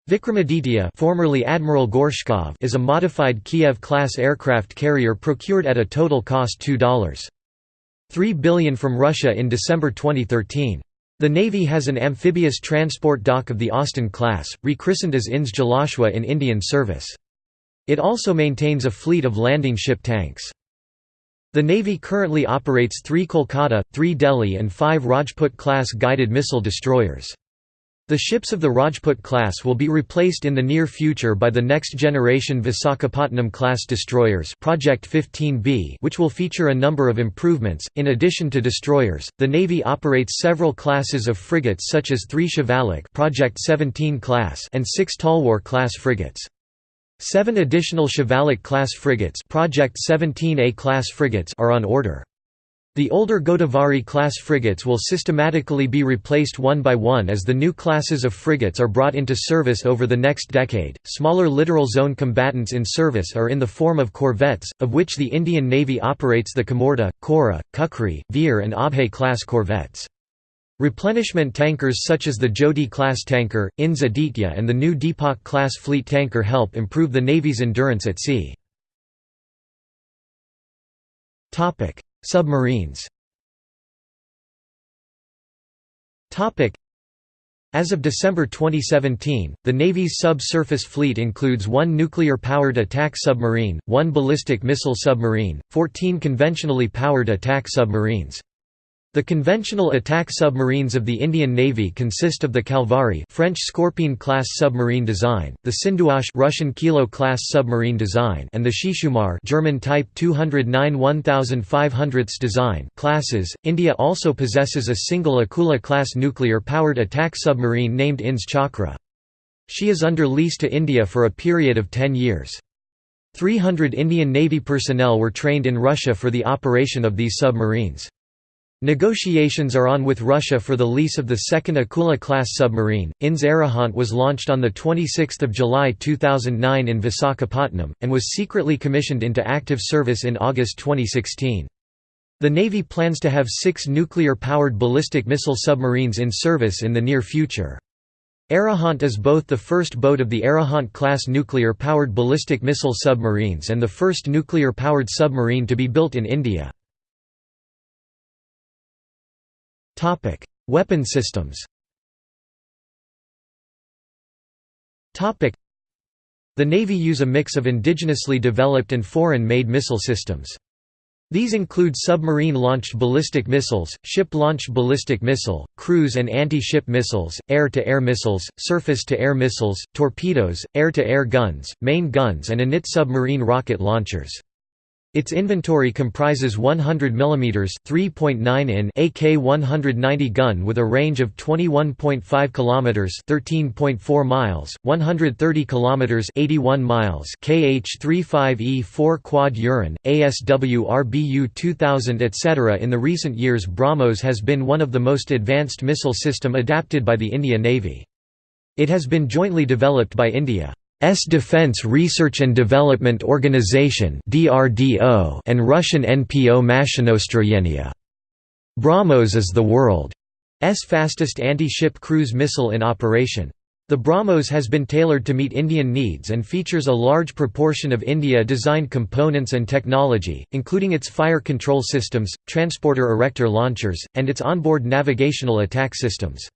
Speaker 1: Vikramaditya formerly Admiral Gorshkov is a modified Kiev-class aircraft carrier procured at a total cost $2.3 billion from Russia in December 2013. The Navy has an amphibious transport dock of the Austin class, rechristened as INS Jalashwa in Indian service. It also maintains a fleet of landing ship tanks. The Navy currently operates three Kolkata, three Delhi and five Rajput-class guided missile destroyers. The ships of the Rajput class will be replaced in the near future by the next generation Visakhapatnam-class destroyers Project 15B which will feature a number of improvements. In addition to destroyers, the Navy operates several classes of frigates such as 3 Shivalik Project 17 class and 6 Talwar-class frigates. Seven additional Shivalik-class frigates Project 17A class frigates are on order. The older Godavari-class frigates will systematically be replaced one by one as the new classes of frigates are brought into service over the next decade. Smaller littoral zone combatants in service are in the form of corvettes, of which the Indian Navy operates the Kamorta, Kora, Kukri, Veer, and Abhay class corvettes. Replenishment tankers such as the Jyoti-class tanker, INS Aditya and the new Deepak-class fleet tanker help improve the Navy's endurance at sea. Submarines as of December 2017, the Navy's subsurface fleet includes one nuclear-powered attack submarine, one ballistic missile submarine, 14 conventionally powered attack submarines. The conventional attack submarines of the Indian Navy consist of the Kalvari French Scorpène-class submarine design, the Sindhughosh Russian Kilo-class submarine design and the Shishumar German Type 209 1500 design classes. India also possesses a single Akula-class nuclear-powered attack submarine named INS Chakra. She is under lease to India for a period of 10 years. 300 Indian Navy personnel were trained in Russia for the operation of these submarines. Negotiations are on with Russia for the lease of the second Akula-class submarine. INS Arihant was launched on 26 July 2009 in Visakhapatnam, and was secretly commissioned into active service in August 2016. The Navy plans to have six nuclear-powered ballistic missile submarines in service in the near future. Arihant is both the first boat of the Arihant-class nuclear-powered ballistic missile submarines and the first nuclear-powered submarine to be built in India. Weapon systems The Navy use a mix of indigenously developed and foreign-made missile systems. These include submarine-launched ballistic missiles, ship-launched ballistic missile, cruise and anti-ship missiles, air-to-air missiles, surface-to-air missiles, torpedoes, air-to-air guns, main guns and anti submarine rocket launchers. Its inventory comprises 100 mm 3.9 in AK-190 gun with a range of 21.5 km 13.4 miles, 130 km 81 miles KH-35E4 quad Uran, ASW RBU 2000 etc. In the recent years BrahMos has been one of the most advanced missile system adapted by the India Navy. It has been jointly developed by India. S Defense Research and Development Organization and Russian NPO Mashinostroyenia. BrahMos is the world's fastest anti-ship cruise missile in operation. The BrahMos has been tailored to meet Indian needs and features a large proportion of India-designed components and technology, including its fire control systems, transporter erector launchers, and its onboard navigational attack systems.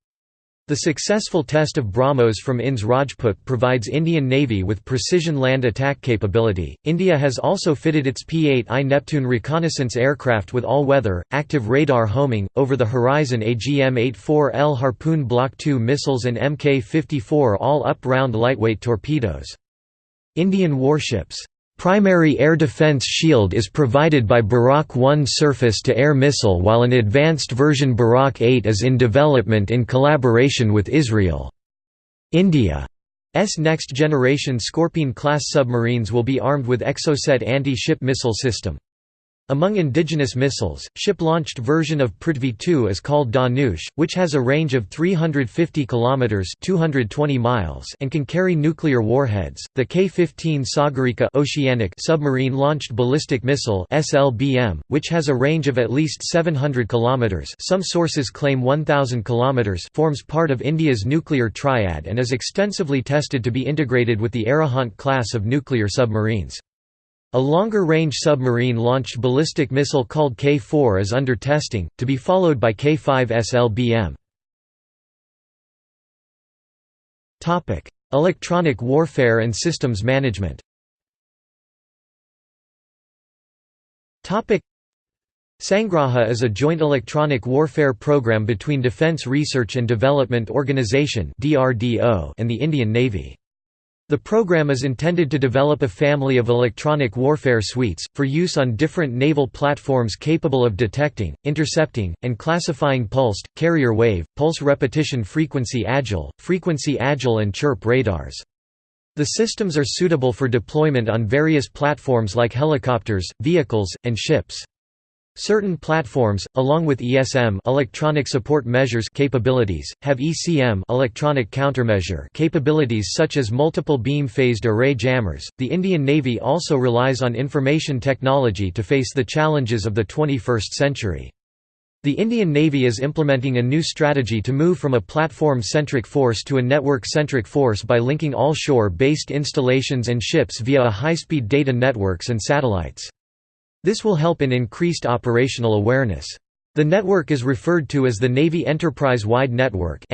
Speaker 1: The successful test of BrahMos from INS Rajput provides Indian Navy with precision land attack capability. India has also fitted its P-8I Neptune reconnaissance aircraft with all-weather, active radar homing, over-the-horizon AGM-84L Harpoon Block II missiles and Mk-54 all-up round lightweight torpedoes. Indian warships Primary air defense shield is provided by Barak 1 surface-to-air missile while an advanced version Barak 8 is in development in collaboration with Israel. India's next-generation Scorpène-class submarines will be armed with Exocet anti-ship missile system. Among indigenous missiles, ship-launched version of Prithvi 2 is called Dhanush, which has a range of 350 kilometers (220 miles) and can carry nuclear warheads. The K-15 Sagarika Oceanic submarine-launched ballistic missile (SLBM), which has a range of at least 700 kilometers, some sources claim 1000 kilometers, forms part of India's nuclear triad and is extensively tested to be integrated with the Arihant class of nuclear submarines. A longer-range submarine-launched ballistic missile called K-4 is under testing, to be followed by K-5 SLBM. Electronic warfare and systems management Sangraha is a joint electronic warfare program between Defence Research and Development Organisation and the Indian Navy. The program is intended to develop a family of electronic warfare suites, for use on different naval platforms capable of detecting, intercepting, and classifying pulsed, carrier wave, pulse repetition frequency agile, frequency agile and chirp radars. The systems are suitable for deployment on various platforms like helicopters, vehicles, and ships. Certain platforms, along with ESM electronic support measures capabilities, have ECM electronic countermeasure capabilities such as multiple beam phased array jammers. The Indian Navy also relies on information technology to face the challenges of the 21st century. The Indian Navy is implementing a new strategy to move from a platform-centric force to a network-centric force by linking all shore-based installations and ships via a high-speed data networks and satellites. This will help in increased operational awareness. The network is referred to as the Navy Enterprise-Wide Network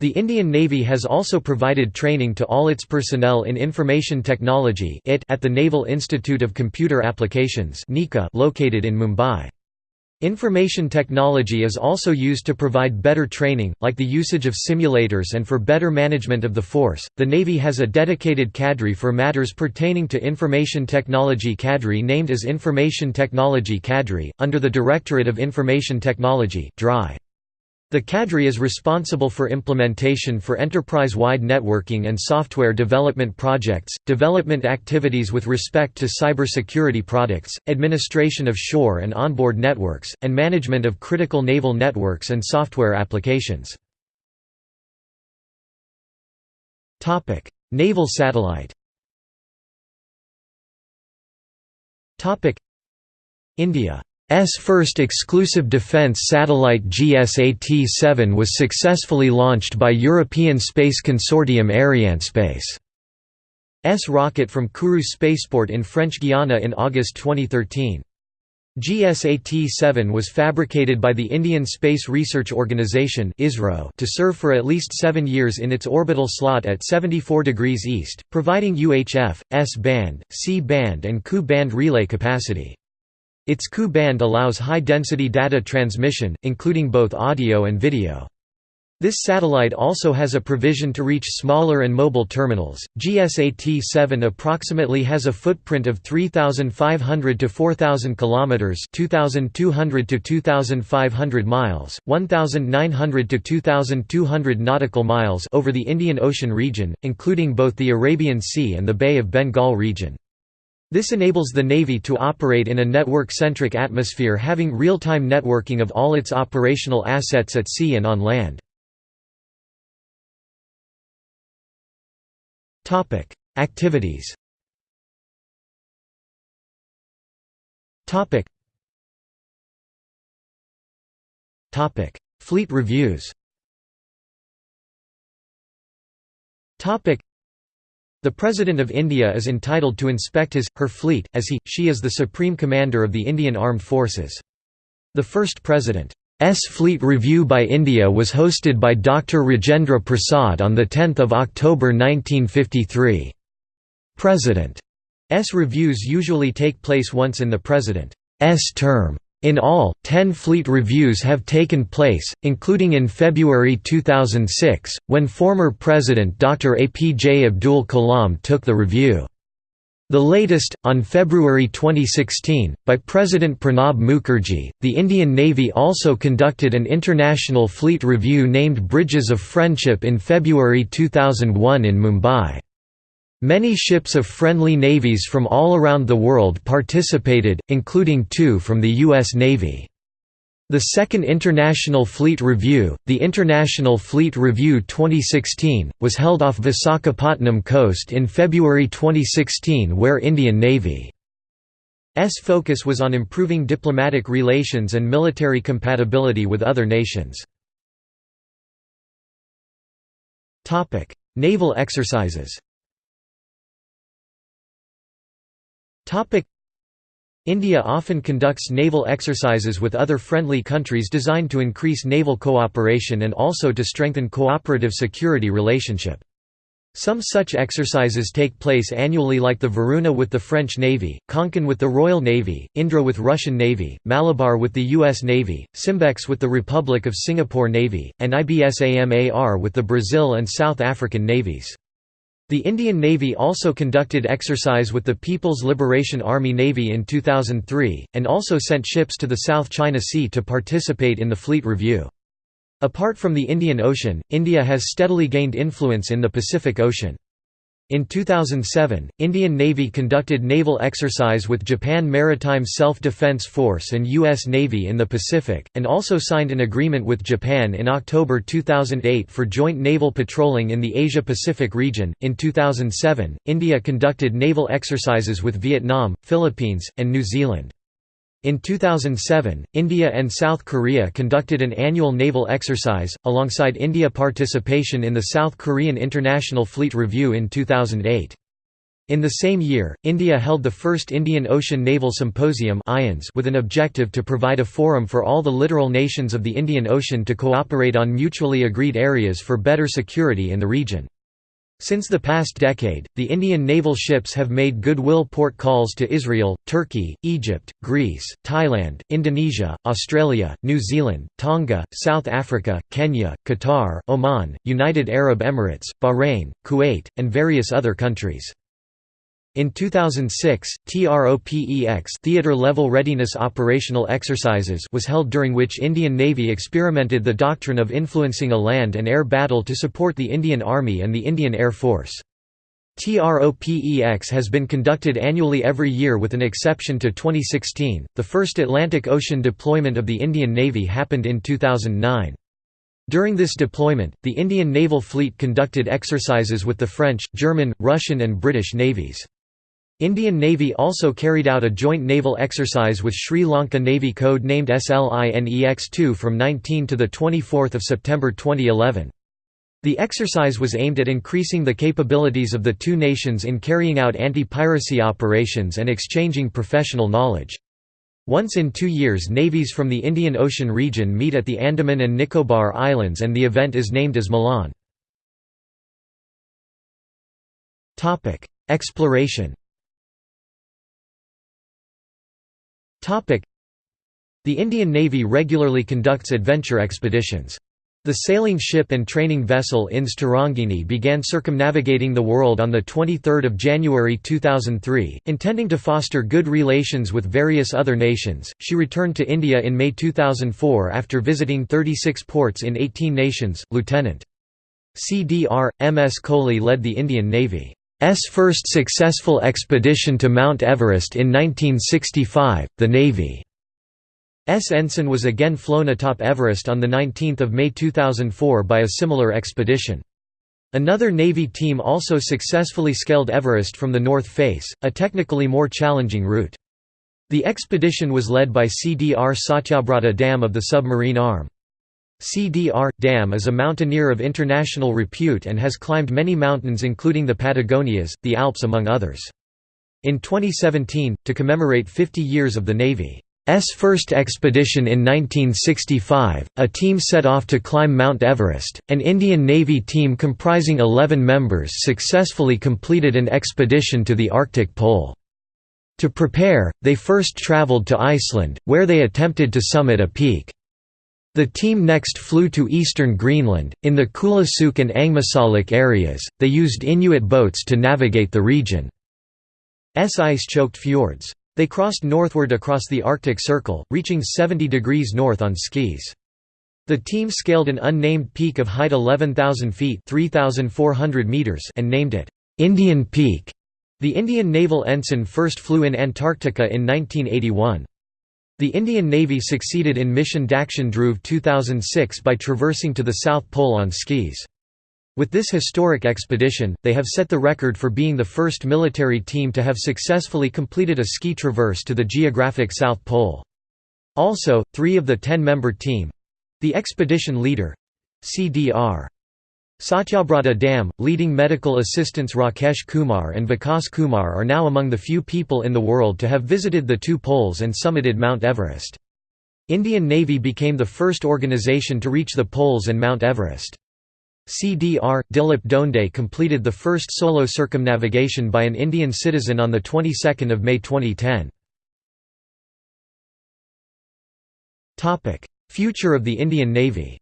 Speaker 1: The Indian Navy has also provided training to all its personnel in information technology at the Naval Institute of Computer Applications located in Mumbai. Information technology is also used to provide better training, like the usage of simulators and for better management of the force. The Navy has a dedicated cadre for matters pertaining to information technology cadre named as Information Technology Cadre, under the Directorate of Information Technology. DRI. The cadre is responsible for implementation for enterprise-wide networking and software development projects, development activities with respect to cybersecurity products, administration of shore and onboard networks, and management of critical naval networks and software applications. Naval satellite India first exclusive defense satellite GSAT-7 was successfully launched by European space consortium Arianespace. S rocket from Kourou spaceport in French Guiana in August 2013. GSAT-7 was fabricated by the Indian Space Research Organisation to serve for at least seven years in its orbital slot at 74 degrees east, providing UHF, S-band, C-band and Ku-band relay capacity. Its Ku-band allows high-density data transmission, including both audio and video. This satellite also has a provision to reach smaller and mobile terminals. GSAT-7 approximately has a footprint of 3500 to 4000 kilometers, 2200 to 2500 miles, 1900 to 2200 nautical miles over the Indian Ocean region, including both the Arabian Sea and the Bay of Bengal region. This enables the Navy to operate in a network-centric atmosphere having real-time networking of all its operational assets at sea and on land. Activities. Fleet reviews. The President of India is entitled to inspect his, her fleet, as he, she is the Supreme Commander of the Indian Armed Forces. The first President S Fleet Review by India was hosted by Dr. Rajendra Prasad on 10 October 1953. President's reviews usually take place once in the President's term. In all, ten fleet reviews have taken place, including in February 2006, when former President Dr. APJ Abdul Kalam took the review. The latest, on February 2016, by President Pranab Mukherjee, the Indian Navy also conducted an international fleet review named Bridges of Friendship in February 2001 in Mumbai. Many ships of friendly navies from all around the world participated, including two from the U.S. Navy. The Second International Fleet Review, the International Fleet Review 2016, was held off Visakhapatnam coast in February 2016 where Indian Navy's focus was on improving diplomatic relations and military compatibility with other nations. Naval exercises India often conducts naval exercises with other friendly countries designed to increase naval cooperation and also to strengthen cooperative security relationship. Some such exercises take place annually like the Varuna with the French Navy, Konkan with the Royal Navy, Indra with Russian Navy, Malabar with the U.S. Navy, Simbex with the Republic of Singapore Navy, and IBSAMAR with the Brazil and South African navies. The Indian Navy also conducted exercise with the People's Liberation Army Navy in 2003, and also sent ships to the South China Sea to participate in the fleet review. Apart from the Indian Ocean, India has steadily gained influence in the Pacific Ocean. In 2007, Indian Navy conducted naval exercise with Japan Maritime Self-Defense Force and U.S. Navy in the Pacific, and also signed an agreement with Japan in October 2008 for joint naval patrolling in the Asia-Pacific region. In 2007, India conducted naval exercises with Vietnam, Philippines, and New Zealand. In 2007, India and South Korea conducted an annual naval exercise, alongside India participation in the South Korean International Fleet Review in 2008. In the same year, India held the first Indian Ocean Naval Symposium with an objective to provide a forum for all the littoral nations of the Indian Ocean to cooperate on mutually agreed areas for better security in the region. Since the past decade, the Indian naval ships have made goodwill port calls to Israel, Turkey, Egypt, Greece, Thailand, Indonesia, Australia, New Zealand, Tonga, South Africa, Kenya, Qatar, Oman, United Arab Emirates, Bahrain, Kuwait, and various other countries. In 2006, TROPEX Theater Level Readiness Operational Exercises was held during which Indian Navy experimented the doctrine of influencing a land and air battle to support the Indian Army and the Indian Air Force. TROPEX has been conducted annually every year with an exception to 2016. The first Atlantic Ocean deployment of the Indian Navy happened in 2009. During this deployment, the Indian Naval Fleet conducted exercises with the French, German, Russian and British navies. Indian Navy also carried out a joint naval exercise with Sri Lanka Navy code named SLINEX-2 from 19 to 24 September 2011. The exercise was aimed at increasing the capabilities of the two nations in carrying out anti-piracy operations and exchanging professional knowledge. Once in two years navies from the Indian Ocean region meet at the Andaman and Nicobar Islands and the event is named as Milan. Exploration The Indian Navy regularly conducts adventure expeditions. The sailing ship and training vessel INS Tarangini began circumnavigating the world on 23 January 2003, intending to foster good relations with various other nations. She returned to India in May 2004 after visiting 36 ports in 18 nations. Lieutenant CDR MS Kohli led the Indian Navy's first successful expedition to Mount Everest in 1965. The Navy S. ensign was again flown atop Everest on 19 May 2004 by a similar expedition. Another Navy team also successfully scaled Everest from the north face, a technically more challenging route. The expedition was led by CDR Satyabrata Dam of the submarine arm. CDR. Dam is a mountaineer of international repute and has climbed many mountains including the Patagonias, the Alps among others. In 2017, to commemorate 50 years of the Navy S first expedition in 1965, a team set off to climb Mount Everest. An Indian Navy team comprising 11 members successfully completed an expedition to the Arctic Pole. To prepare, they first traveled to Iceland, where they attempted to summit a peak. The team next flew to eastern Greenland. In the Kulusuk and Angmagssalik areas, they used Inuit boats to navigate the region's ice choked fjords. They crossed northward across the Arctic Circle, reaching 70 degrees north on skis. The team scaled an unnamed peak of height 11,000 feet meters and named it, "'Indian Peak'". The Indian naval ensign first flew in Antarctica in 1981. The Indian Navy succeeded in mission Dakshin Dhruv 2006 by traversing to the South Pole on skis. With this historic expedition, they have set the record for being the first military team to have successfully completed a ski traverse to the geographic South Pole. Also, three of the ten-member team—the expedition leader—CDR. Satyabrata Dam, leading medical assistants Rakesh Kumar and Vikas Kumar are now among the few people in the world to have visited the two poles and summited Mount Everest. Indian Navy became the first organization to reach the poles and Mount Everest. CDR Dilip Donde completed the first solo circumnavigation by an Indian citizen on the 22nd of May 2010. Topic: Future of the Indian Navy.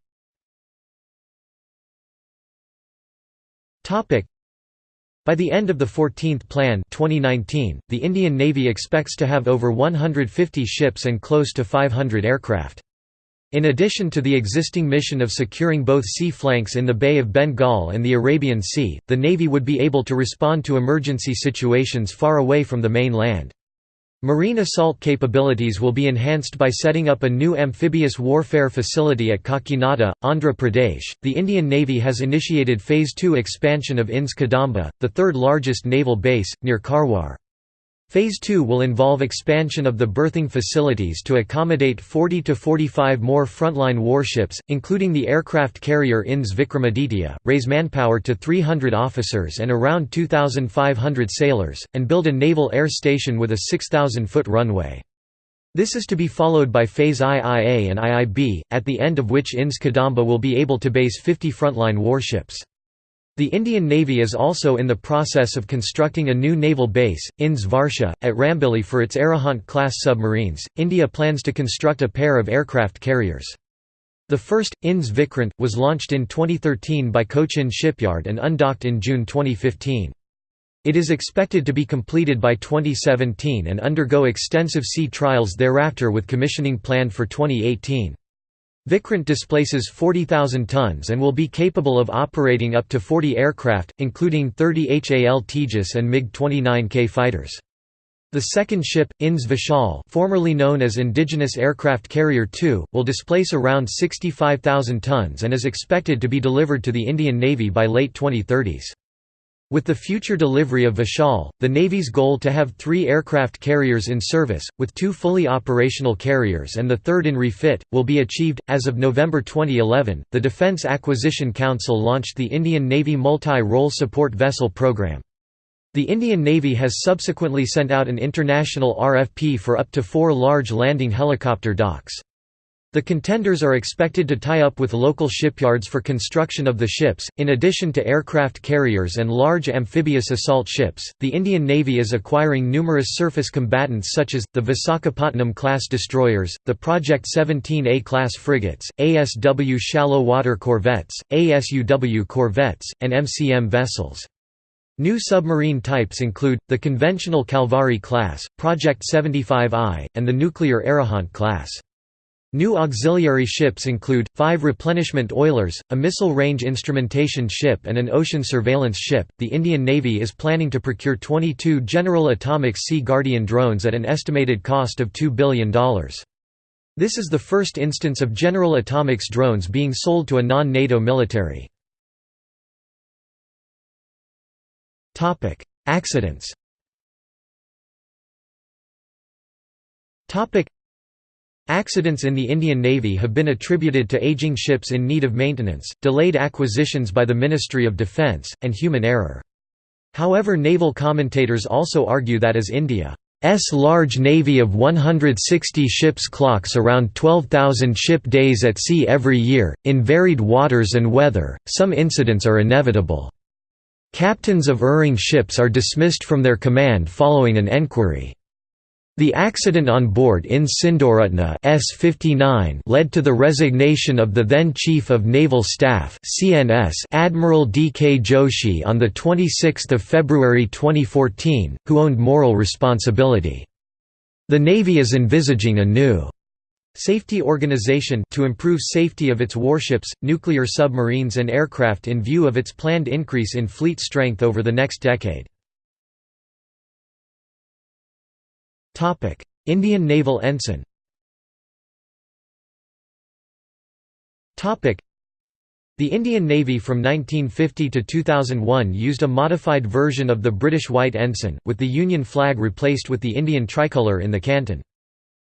Speaker 1: By the end of the 14th Plan 2019, the Indian Navy expects to have over 150 ships and close to 500 aircraft. In addition to the existing mission of securing both sea flanks in the Bay of Bengal and the Arabian Sea, the Navy would be able to respond to emergency situations far away from the main land. Marine assault capabilities will be enhanced by setting up a new amphibious warfare facility at Kakinada, Andhra Pradesh. The Indian Navy has initiated Phase 2 expansion of INS Kadamba, the third largest naval base, near Karwar. Phase 2 will involve expansion of the berthing facilities to accommodate 40 to 45 more frontline warships, including the aircraft carrier INS Vikramaditya, raise manpower to 300 officers and around 2,500 sailors, and build a naval air station with a 6,000-foot runway. This is to be followed by Phase IIA and IIB, at the end of which INS Kadamba will be able to base 50 frontline warships. The Indian Navy is also in the process of constructing a new naval base, INS Varsha, at Rambili for its Arihant-class submarines. India plans to construct a pair of aircraft carriers. The first, INS Vikrant, was launched in 2013 by Cochin Shipyard and undocked in June 2015. It is expected to be completed by 2017 and undergo extensive sea trials thereafter with commissioning planned for 2018. Vikrant displaces 40,000 tons and will be capable of operating up to 40 aircraft, including 30 HAL Tejas and MiG-29K fighters. The second ship, INS Vishal formerly known as Indigenous Aircraft Carrier 2, will displace around 65,000 tons and is expected to be delivered to the Indian Navy by late 2030s. With the future delivery of Vishal, the Navy's goal to have three aircraft carriers in service, with two fully operational carriers and the third in refit, will be achieved. As of November 2011, the Defence Acquisition Council launched the Indian Navy Multi Role Support Vessel Programme. The Indian Navy has subsequently sent out an international RFP for up to four large landing helicopter docks. The contenders are expected to tie up with local shipyards for construction of the ships. In addition to aircraft carriers and large amphibious assault ships, the Indian Navy is acquiring numerous surface combatants such as the Visakhapatnam class destroyers, the Project 17A class frigates, ASW shallow water corvettes, ASUW corvettes, and MCM vessels. New submarine types include, the conventional Kalvari class, Project 75I, and the nuclear Arihant class. New auxiliary ships include, five replenishment oilers, a missile range instrumentation ship and an ocean surveillance ship. The Indian Navy is planning to procure 22 General Atomics Sea Guardian drones at an estimated cost of $2 billion. This is the first instance of General Atomics drones being sold to a non-NATO military. Accidents. Accidents in the Indian Navy have been attributed to aging ships in need of maintenance, delayed acquisitions by the Ministry of Defence, and human error. However naval commentators also argue that as India's large navy of 160 ships clocks around 12,000 ship days at sea every year, in varied waters and weather, some incidents are inevitable. Captains of erring ships are dismissed from their command following an enquiry. The accident on board in Sindhuratna S-59 led to the resignation of the then Chief of Naval Staff CNS Admiral D. K. Joshi on 26 February 2014, who owned moral responsibility. The Navy is envisaging a new Safety Organization to improve safety of its warships, nuclear submarines and aircraft in view of its planned increase in fleet strength over the next decade. Indian Naval Ensign the Indian Navy from 1950 to 2001 used a modified version of the British White Ensign, with the Union flag replaced with the Indian tricolour in the canton.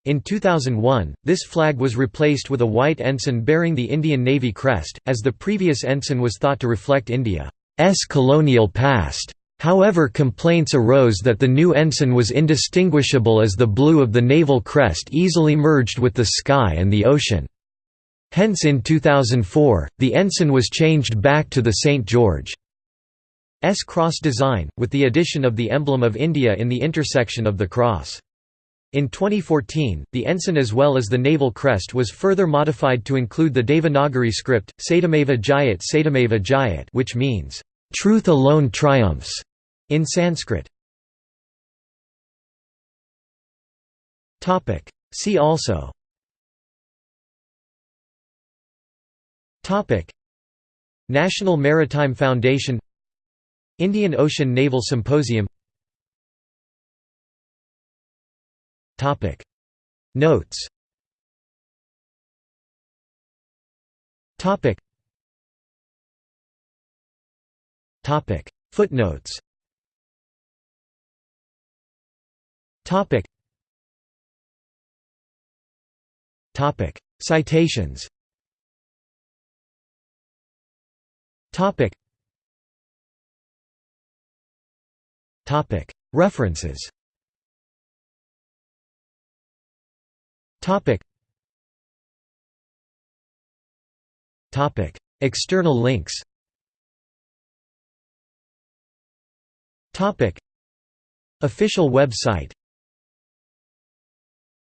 Speaker 1: In 2001, this flag was replaced with a white ensign bearing the Indian Navy crest, as the previous ensign was thought to reflect India's colonial past. However complaints arose that the new ensign was indistinguishable as the blue of the naval crest easily merged with the sky and the ocean. Hence in 2004, the ensign was changed back to the St. George's cross design, with the addition of the emblem of India in the intersection of the cross. In 2014, the ensign as well as the naval crest was further modified to include the Devanagari script, Satyameva Jayat Satyameva Jayat which means, "...truth alone triumphs", in Sanskrit. See also. National Maritime Foundation Indian Ocean Naval Symposium. Topic. Notes Topic. Footnotes. Topic. Topic. Citations. Topic. Topic. References. Topic. Topic. External links Topic. Official website